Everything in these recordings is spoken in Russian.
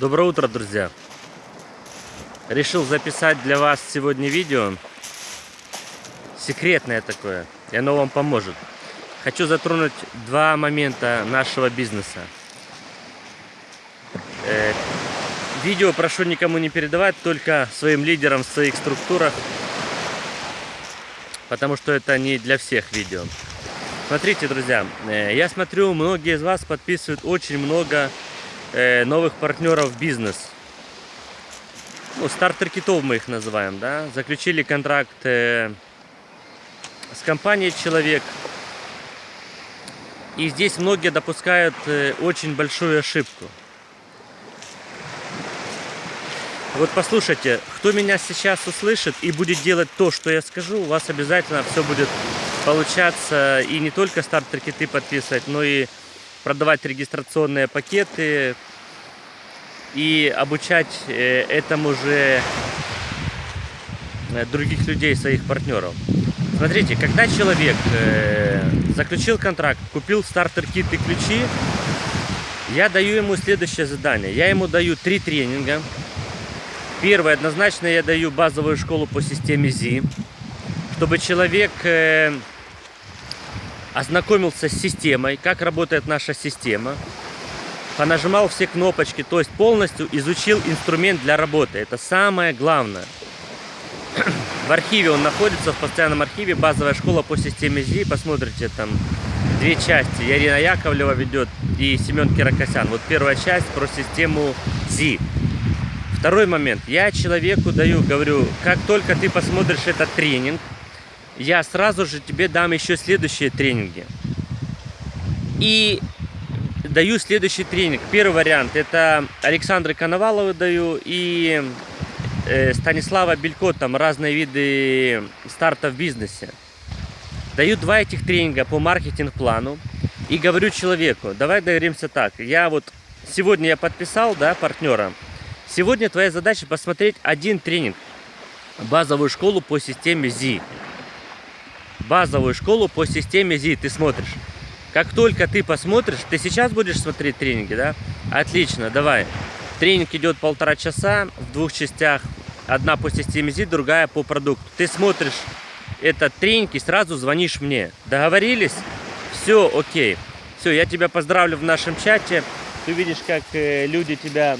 Доброе утро, друзья! Решил записать для вас сегодня видео. Секретное такое. И оно вам поможет. Хочу затронуть два момента нашего бизнеса. Э, видео прошу никому не передавать, только своим лидерам в своих структурах. Потому что это не для всех видео. Смотрите, друзья, э, я смотрю, многие из вас подписывают очень много новых партнеров в бизнес. Ну, стартер-китов мы их называем, да. Заключили контракт э, с компанией «Человек». И здесь многие допускают очень большую ошибку. Вот послушайте, кто меня сейчас услышит и будет делать то, что я скажу, у вас обязательно все будет получаться и не только стартер-киты подписывать, но и продавать регистрационные пакеты и обучать э, этому же э, других людей, своих партнеров. Смотрите, когда человек э, заключил контракт, купил стартер-кит и ключи, я даю ему следующее задание. Я ему даю три тренинга. Первое, однозначно я даю базовую школу по системе ЗИ, чтобы человек ознакомился с системой, как работает наша система, понажимал все кнопочки, то есть полностью изучил инструмент для работы. Это самое главное. В архиве он находится, в постоянном архиве, базовая школа по системе ЗИ. Посмотрите, там две части. Ярина Яковлева ведет и Семен Кирокосян. Вот первая часть про систему ЗИ. Второй момент. Я человеку даю, говорю, как только ты посмотришь этот тренинг, я сразу же тебе дам еще следующие тренинги. И даю следующий тренинг. Первый вариант это Александры Коновалову даю и э, Станислава Белько, там разные виды старта в бизнесе. Даю два этих тренинга по маркетинг-плану и говорю человеку, давай договоримся так, я вот сегодня я подписал, да, партнера, сегодня твоя задача посмотреть один тренинг, базовую школу по системе ЗИ базовую школу по системе ЗИ ты смотришь. Как только ты посмотришь, ты сейчас будешь смотреть тренинги, да? Отлично, давай. Тренинг идет полтора часа в двух частях. Одна по системе ЗИ, другая по продукту. Ты смотришь этот тренинг и сразу звонишь мне. Договорились? Все, окей. Все, я тебя поздравлю в нашем чате. Ты увидишь, как э, люди тебя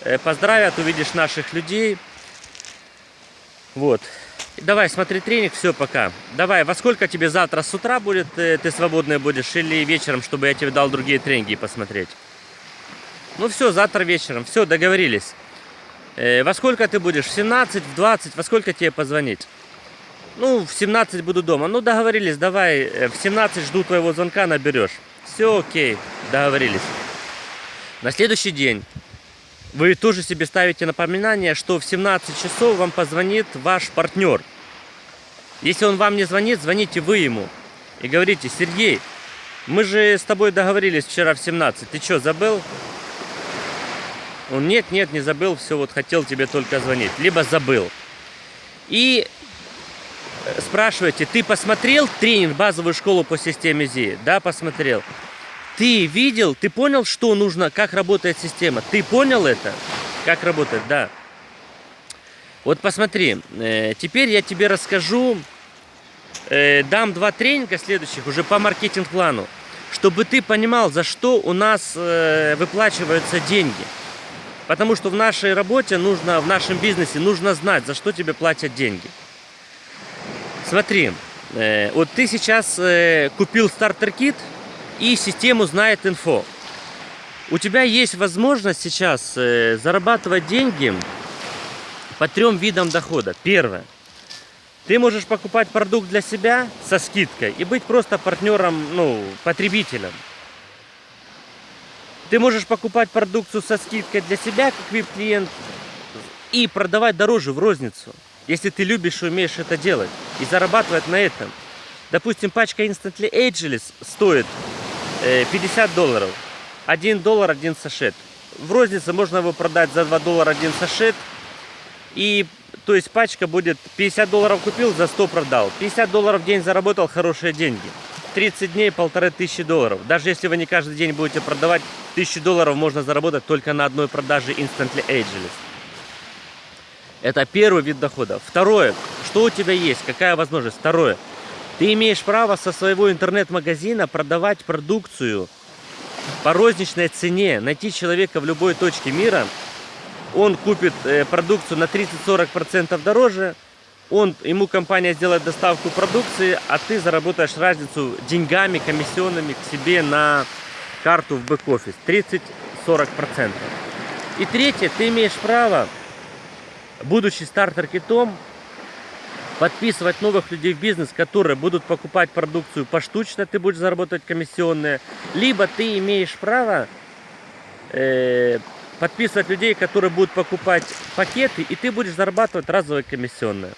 э, поздравят, увидишь наших людей. Вот. Давай, смотри тренинг, все, пока. Давай, во сколько тебе завтра с утра будет, э, ты свободный будешь, или вечером, чтобы я тебе дал другие тренинги посмотреть? Ну все, завтра вечером, все, договорились. Э, во сколько ты будешь? В 17, в 20, во сколько тебе позвонить? Ну, в 17 буду дома. Ну, договорились, давай, э, в 17 жду твоего звонка, наберешь. Все окей, договорились. На следующий день вы тоже себе ставите напоминание, что в 17 часов вам позвонит ваш партнер. Если он вам не звонит, звоните вы ему. И говорите, Сергей, мы же с тобой договорились вчера в 17. Ты что, забыл? Он, нет, нет, не забыл, все, вот хотел тебе только звонить. Либо забыл. И спрашиваете, ты посмотрел тренинг базовую школу по системе ЗИ? Да, посмотрел. Ты видел, ты понял, что нужно, как работает система? Ты понял это? Как работает, да. Вот посмотри, э, теперь я тебе расскажу, э, дам два тренинга следующих уже по маркетинг-плану, чтобы ты понимал, за что у нас э, выплачиваются деньги. Потому что в нашей работе нужно, в нашем бизнесе нужно знать, за что тебе платят деньги. Смотри, вот ты сейчас купил стартер-кит, и систему знает инфо. У тебя есть возможность сейчас э, зарабатывать деньги по трем видам дохода. Первое. Ты можешь покупать продукт для себя со скидкой и быть просто партнером, ну, потребителем. Ты можешь покупать продукцию со скидкой для себя, как VIP-клиент, и продавать дороже в розницу, если ты любишь и умеешь это делать, и зарабатывать на этом. Допустим, пачка Instantly Ageless стоит 50 э, долларов. 1 доллар один сашет. В рознице можно его продать за 2 доллара один сашет. И то есть пачка будет 50 долларов купил, за 100 продал. 50 долларов в день заработал, хорошие деньги. 30 дней полторы тысячи долларов. Даже если вы не каждый день будете продавать, тысячу долларов можно заработать только на одной продаже Instantly Ageless. Это первый вид дохода. Второе, что у тебя есть, какая возможность? Второе, ты имеешь право со своего интернет-магазина продавать продукцию по розничной цене, найти человека в любой точке мира, он купит э, продукцию на 30-40% дороже, он, ему компания сделает доставку продукции, а ты заработаешь разницу деньгами, комиссионными к себе на карту в бэк-офис. 30-40%. И третье, ты имеешь право, будучи стартер-китом, подписывать новых людей в бизнес, которые будут покупать продукцию поштучно, ты будешь заработать комиссионные. Либо ты имеешь право э, подписывать людей, которые будут покупать пакеты, и ты будешь зарабатывать разовые комиссионные.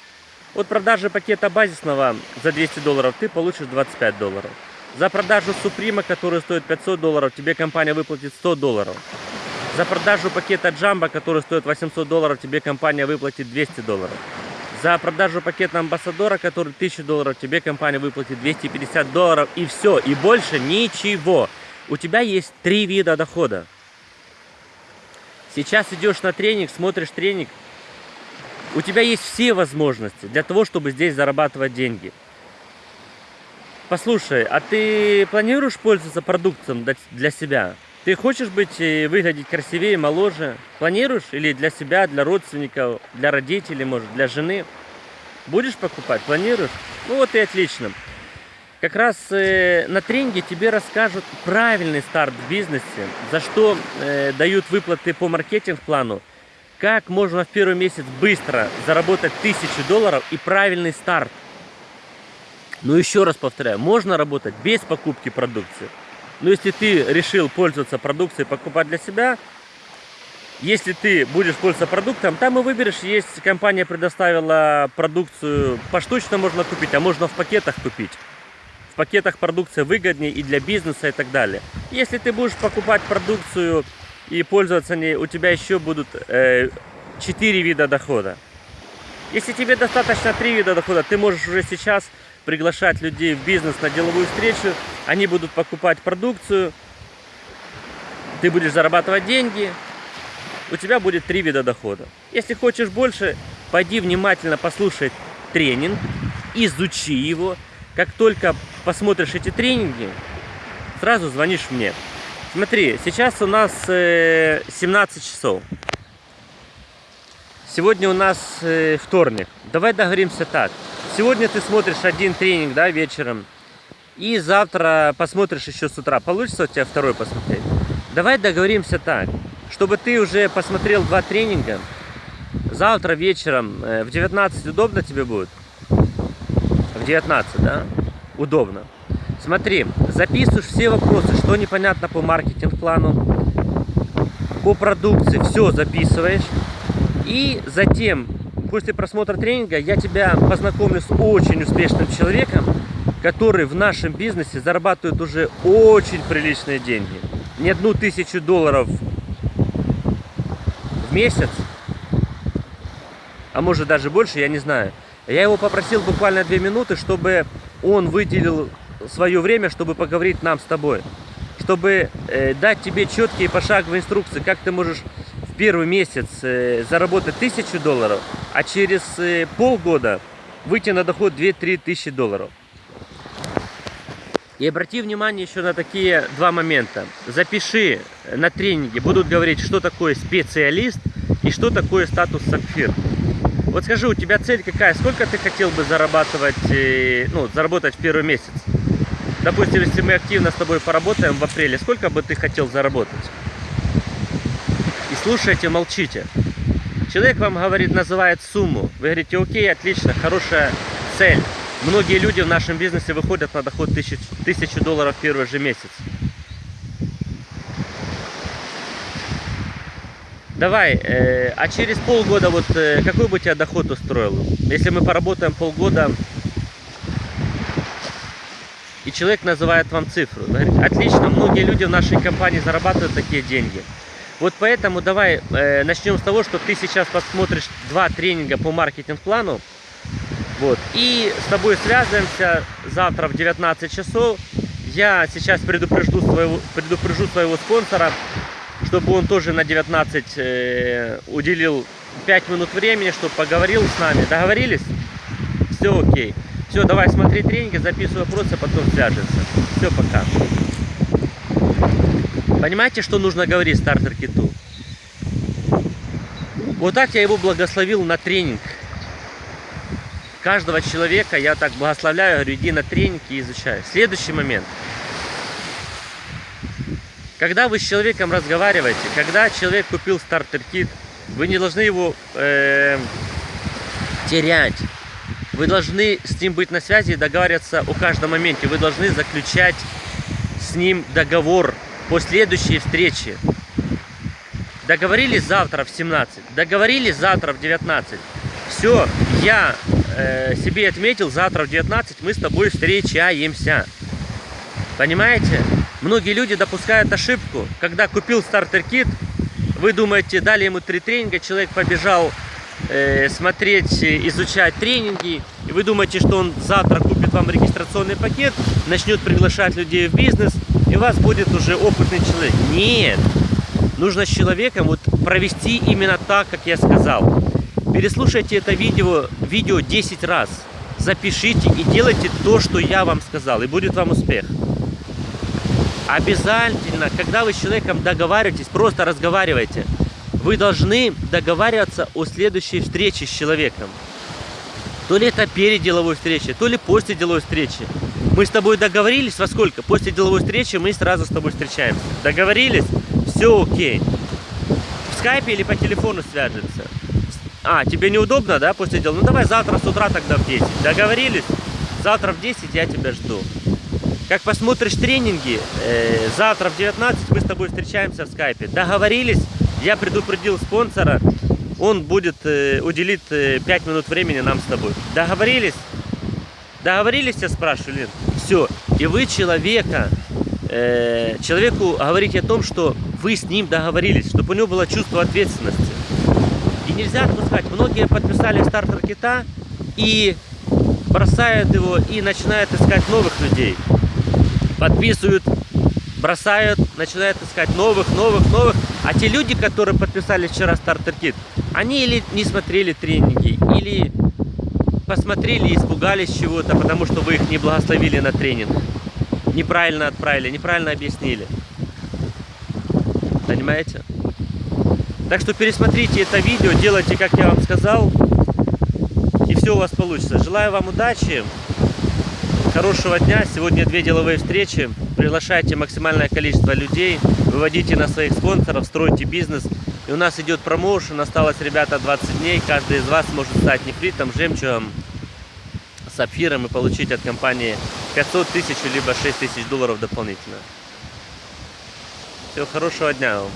От продажи пакета базисного за 200 долларов ты получишь 25 долларов. За продажу Суприма, который стоит 500 долларов, тебе компания выплатит 100 долларов. За продажу пакета Джамбо, который стоит 800 долларов, тебе компания выплатит 200 долларов. За продажу пакета Амбассадора, который 1000 долларов, тебе компания выплатит 250 долларов. И все, и больше ничего. У тебя есть три вида дохода. Сейчас идешь на тренинг, смотришь тренинг, у тебя есть все возможности для того, чтобы здесь зарабатывать деньги. Послушай, а ты планируешь пользоваться продуктом для себя? Ты хочешь быть и выглядеть красивее, моложе? Планируешь? Или для себя, для родственников, для родителей, может, для жены? Будешь покупать? Планируешь? Ну вот и отлично. Как раз э, на тренинге тебе расскажут правильный старт в бизнесе, за что э, дают выплаты по маркетинг-плану, как можно в первый месяц быстро заработать тысячу долларов и правильный старт. Но еще раз повторяю, можно работать без покупки продукции. Но если ты решил пользоваться продукцией, покупать для себя, если ты будешь пользоваться продуктом, там и выберешь, есть компания предоставила продукцию, поштучно можно купить, а можно в пакетах купить. В пакетах продукция выгоднее и для бизнеса и так далее. Если ты будешь покупать продукцию и пользоваться ней, у тебя еще будут э, 4 вида дохода. Если тебе достаточно 3 вида дохода, ты можешь уже сейчас приглашать людей в бизнес на деловую встречу, они будут покупать продукцию, ты будешь зарабатывать деньги, у тебя будет три вида дохода. Если хочешь больше, пойди внимательно послушай тренинг, изучи его. Как только посмотришь эти тренинги, сразу звонишь мне. Смотри, сейчас у нас 17 э, часов. Сегодня у нас э, вторник. Давай договоримся так. Сегодня ты смотришь один тренинг, да, вечером. И завтра посмотришь еще с утра. Получится у тебя второй посмотреть? Давай договоримся так. Чтобы ты уже посмотрел два тренинга. Завтра вечером э, в 19 удобно тебе будет? В 19, да? Удобно. Смотри, записываешь все вопросы, что непонятно по маркетинг-плану, по продукции, все записываешь. И затем, после просмотра тренинга, я тебя познакомлю с очень успешным человеком, который в нашем бизнесе зарабатывает уже очень приличные деньги. Не одну тысячу долларов в месяц, а может даже больше, я не знаю. Я его попросил буквально две минуты, чтобы он выделил свое время, чтобы поговорить нам с тобой. Чтобы э, дать тебе четкие пошаговые инструкции, как ты можешь в первый месяц э, заработать тысячу долларов, а через э, полгода выйти на доход 2-3 тысячи долларов. И обрати внимание еще на такие два момента. Запиши на тренинге, будут говорить, что такое специалист и что такое статус сапфир. Вот скажи, у тебя цель какая? Сколько ты хотел бы зарабатывать, э, ну, заработать в первый месяц? Допустим, если мы активно с тобой поработаем в апреле, сколько бы ты хотел заработать? И слушайте, молчите. Человек вам говорит, называет сумму. Вы говорите, окей, отлично, хорошая цель. Многие люди в нашем бизнесе выходят на доход 1000, 1000 долларов в первый же месяц. Давай, э, а через полгода вот э, какой бы тебя доход устроил? Если мы поработаем полгода, и человек называет вам цифру. Говорит, отлично, многие люди в нашей компании зарабатывают такие деньги. Вот поэтому давай э, начнем с того, что ты сейчас посмотришь два тренинга по маркетинг-плану. Вот. И с тобой связываемся завтра в 19 часов. Я сейчас предупрежду своего, предупрежу своего спонсора, чтобы он тоже на 19 э, уделил 5 минут времени, чтобы поговорил с нами. Договорились? Все окей. Все, давай смотри тренинги, записывай вопросы, потом свяжемся. Все, пока. Понимаете, что нужно говорить стартер киту? Вот так я его благословил на тренинг. Каждого человека я так благословляю, говорю, иди на тренинг и изучай. Следующий момент. Когда вы с человеком разговариваете, когда человек купил стартер-кит, вы не должны его э, терять. Вы должны с ним быть на связи и договариваться о каждом моменте. Вы должны заключать с ним договор по следующей встрече. Договорились завтра в 17, договорились завтра в 19. Все, я э, себе отметил, завтра в 19 мы с тобой встречаемся. Понимаете? Многие люди допускают ошибку, когда купил стартер-кит, вы думаете, дали ему три тренинга, человек побежал э, смотреть, изучать тренинги, и вы думаете, что он завтра купит вам регистрационный пакет, начнет приглашать людей в бизнес, и у вас будет уже опытный человек. Нет! Нужно с человеком вот провести именно так, как я сказал. Переслушайте это видео, видео 10 раз. Запишите и делайте то, что я вам сказал, и будет вам успех. Обязательно, когда вы с человеком договариваетесь, просто разговаривайте. Вы должны договариваться о следующей встрече с человеком. То ли это перед деловой встречей, то ли после деловой встречи. Мы с тобой договорились во сколько? После деловой встречи мы сразу с тобой встречаемся. Договорились? Все окей. В скайпе или по телефону свяжется. А, тебе неудобно, да, после дела? Ну давай завтра с утра тогда в 10. Договорились? Завтра в 10 я тебя жду. Как посмотришь тренинги, э, завтра в 19 мы с тобой встречаемся в скайпе. Договорились? Я предупредил спонсора, он будет э, уделит э, 5 минут времени нам с тобой. Договорились? Договорились, я спрашиваю? Все. И вы человека, э, человеку говорите о том, что вы с ним договорились, чтобы у него было чувство ответственности. И нельзя отпускать. Многие подписали стартер кита и бросают его и начинают искать новых людей. Подписывают, бросают, начинают искать новых, новых, новых. А те люди, которые подписали вчера стартер кит, они или не смотрели тренинги, или посмотрели и испугались чего-то, потому что вы их не благословили на тренинг. Неправильно отправили, неправильно объяснили. Понимаете? Так что пересмотрите это видео, делайте, как я вам сказал, и все у вас получится. Желаю вам удачи, хорошего дня. Сегодня две деловые встречи. Приглашайте максимальное количество людей, выводите на своих спонсоров, стройте бизнес. И у нас идет промоушен, осталось, ребята, 20 дней. Каждый из вас может стать нефритом, жемчугом, сапфиром и получить от компании 500 тысяч, либо 6 тысяч долларов дополнительно. Всего хорошего дня вам.